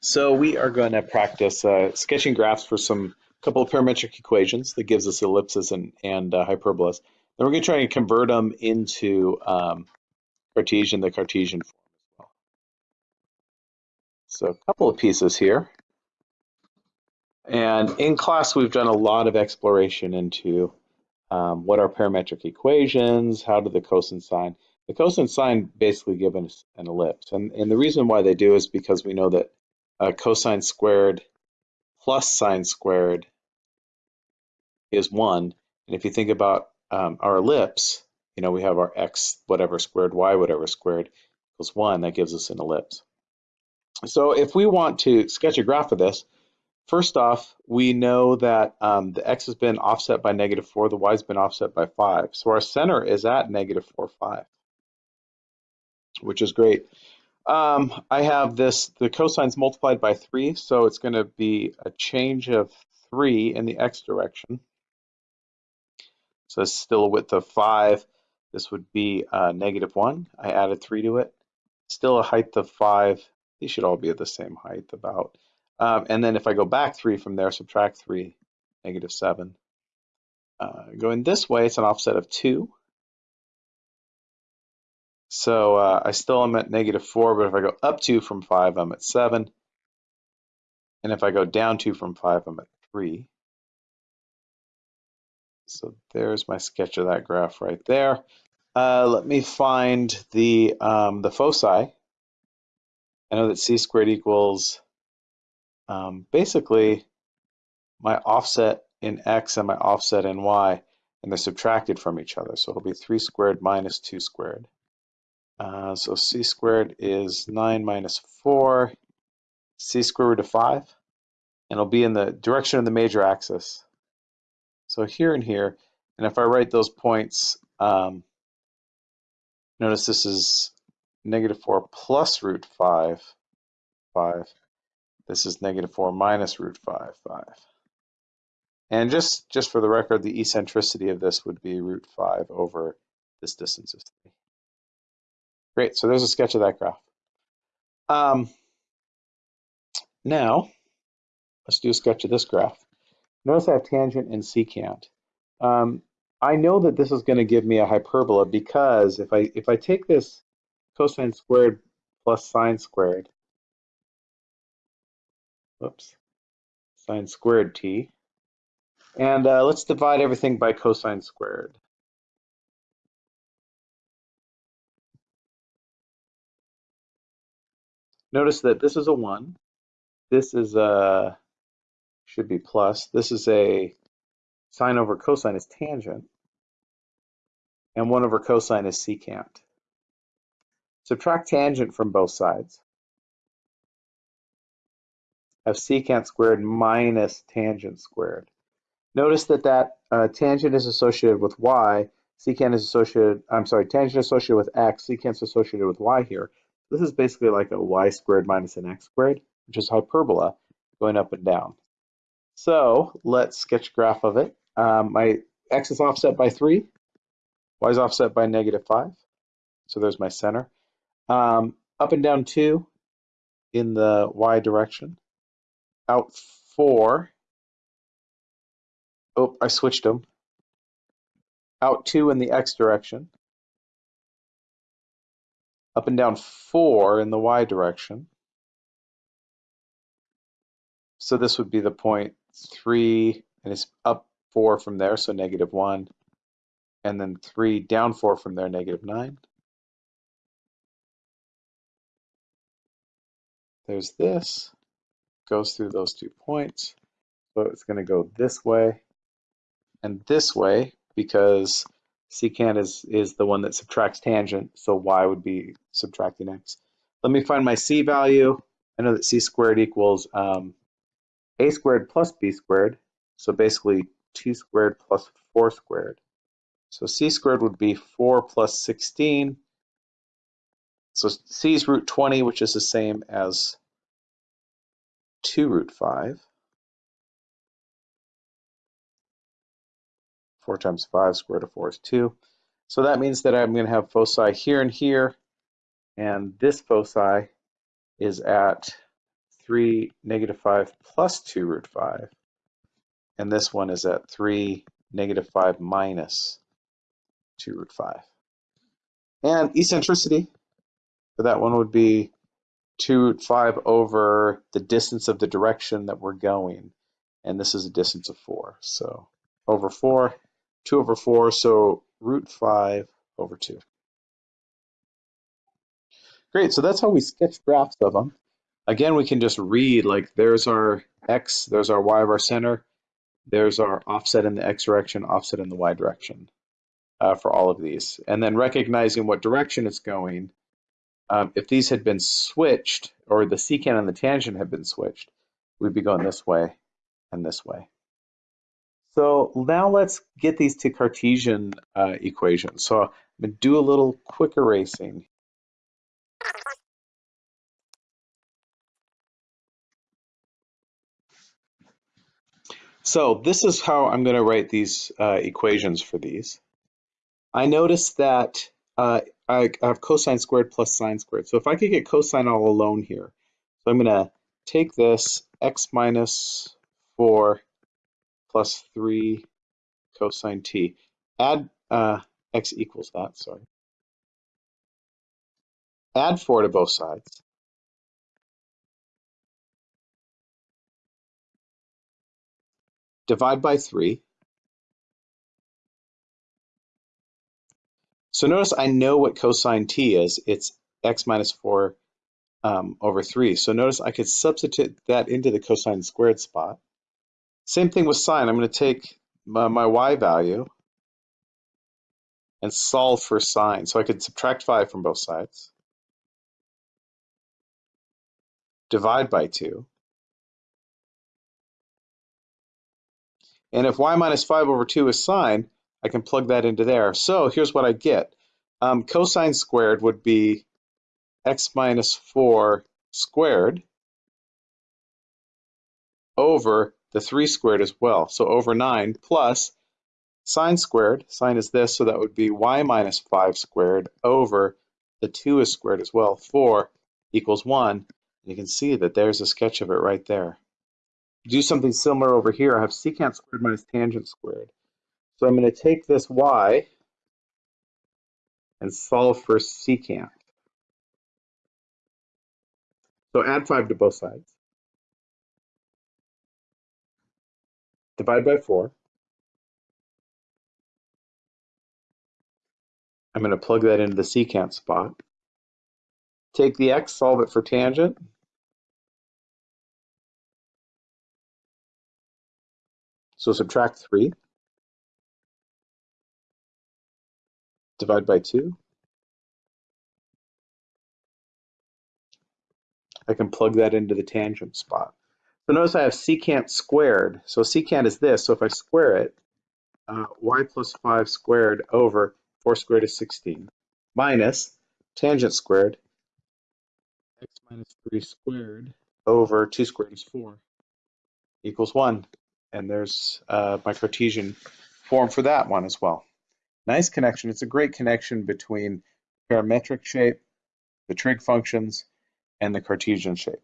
So we are going to practice uh, sketching graphs for some couple of parametric equations that gives us ellipses and, and uh, hyperbolas. Then we're going to try and convert them into um, Cartesian, the Cartesian form. So a couple of pieces here. And in class, we've done a lot of exploration into um, what are parametric equations, how do the cosine sine. The cosine sine basically give us an ellipse. And, and the reason why they do is because we know that cosine squared plus sine squared is 1. And if you think about um, our ellipse, you know, we have our x whatever squared, y whatever squared equals 1. That gives us an ellipse. So if we want to sketch a graph of this, first off, we know that um, the x has been offset by negative 4, the y has been offset by 5. So our center is at negative 4, 5, which is great. Um, I have this, the cosines multiplied by 3, so it's going to be a change of 3 in the x direction. So it's still a width of 5. This would be uh, negative 1. I added 3 to it. Still a height of 5. These should all be at the same height about. Um, and then if I go back 3 from there, subtract 3, negative 7. Uh, going this way, it's an offset of 2. So uh, I still am at negative 4, but if I go up 2 from 5, I'm at 7. And if I go down 2 from 5, I'm at 3. So there's my sketch of that graph right there. Uh, let me find the, um, the foci. I know that c squared equals um, basically my offset in x and my offset in y, and they're subtracted from each other. So it'll be 3 squared minus 2 squared. Uh, so c squared is 9 minus 4, c square root of 5, and it'll be in the direction of the major axis. So here and here, and if I write those points, um, notice this is negative 4 plus root 5, 5. This is negative 4 minus root 5, 5. And just, just for the record, the eccentricity of this would be root 5 over this distance is 3. Great, so there's a sketch of that graph. Um, now, let's do a sketch of this graph. Notice I have tangent and secant. Um, I know that this is going to give me a hyperbola because if I if I take this cosine squared plus sine squared, whoops, sine squared t, and uh, let's divide everything by cosine squared. Notice that this is a 1. This is a, should be plus. This is a sine over cosine is tangent. And 1 over cosine is secant. Subtract tangent from both sides. Have secant squared minus tangent squared. Notice that that uh, tangent is associated with y, secant is associated, I'm sorry, tangent associated with x, secant is associated with y here. This is basically like a y squared minus an x squared, which is hyperbola going up and down. So let's sketch a graph of it. Um, my x is offset by 3, y is offset by negative 5. So there's my center. Um, up and down 2 in the y direction. Out 4. Oh, I switched them. Out 2 in the x direction up and down 4 in the y direction. So this would be the point 3, and it's up 4 from there, so negative 1. And then 3 down 4 from there, negative 9. There's this, goes through those two points. So it's going to go this way and this way because secant is, is the one that subtracts tangent, so y would be subtracting x. Let me find my c value. I know that c squared equals um, a squared plus b squared, so basically 2 squared plus 4 squared. So c squared would be 4 plus 16. So c is root 20, which is the same as 2 root 5. 4 times 5 square root of 4 is 2. So that means that I'm going to have foci here and here, and this foci is at 3, negative 5 plus 2 root 5. And this one is at 3, negative 5 minus 2 root 5. And eccentricity for that one would be 2 root 5 over the distance of the direction that we're going. And this is a distance of 4. So over 4, 2 over 4, so root 5 over 2. Great, so that's how we sketch graphs of them. Again, we can just read, like there's our x, there's our y of our center, there's our offset in the x direction, offset in the y direction uh, for all of these. And then recognizing what direction it's going, um, if these had been switched, or the secant and the tangent had been switched, we'd be going this way and this way. So now let's get these to Cartesian uh, equations. So I'm going to do a little quick erasing. So this is how I'm going to write these uh, equations for these. I notice that uh, I have cosine squared plus sine squared. So if I could get cosine all alone here, so I'm going to take this x minus 4 plus 3 cosine t. Add uh, x equals that, sorry. Add 4 to both sides. Divide by 3. So notice I know what cosine t is. It's x minus 4 um, over 3. So notice I could substitute that into the cosine squared spot. Same thing with sine. I'm going to take my, my y value and solve for sine. So I could subtract 5 from both sides. Divide by 2. And if y minus 5 over 2 is sine, I can plug that into there. So here's what I get. Um, cosine squared would be x minus 4 squared over the 3 squared as well. So over 9 plus sine squared, sine is this, so that would be y minus 5 squared over the 2 is squared as well. 4 equals 1. You can see that there's a sketch of it right there. Do something similar over here. I have secant squared minus tangent squared. So I'm going to take this y and solve for secant. So add 5 to both sides. Divide by 4. I'm going to plug that into the secant spot. Take the x, solve it for tangent. So subtract 3. divide by 2. I can plug that into the tangent spot. So notice I have secant squared. So secant is this. So if I square it, uh, y plus 5 squared over 4 squared is 16 minus tangent squared x minus 3 squared over 2 squared is 4 equals 1. And there's uh, my Cartesian form for that one as well. Nice connection. It's a great connection between parametric shape, the trig functions, and the Cartesian shape.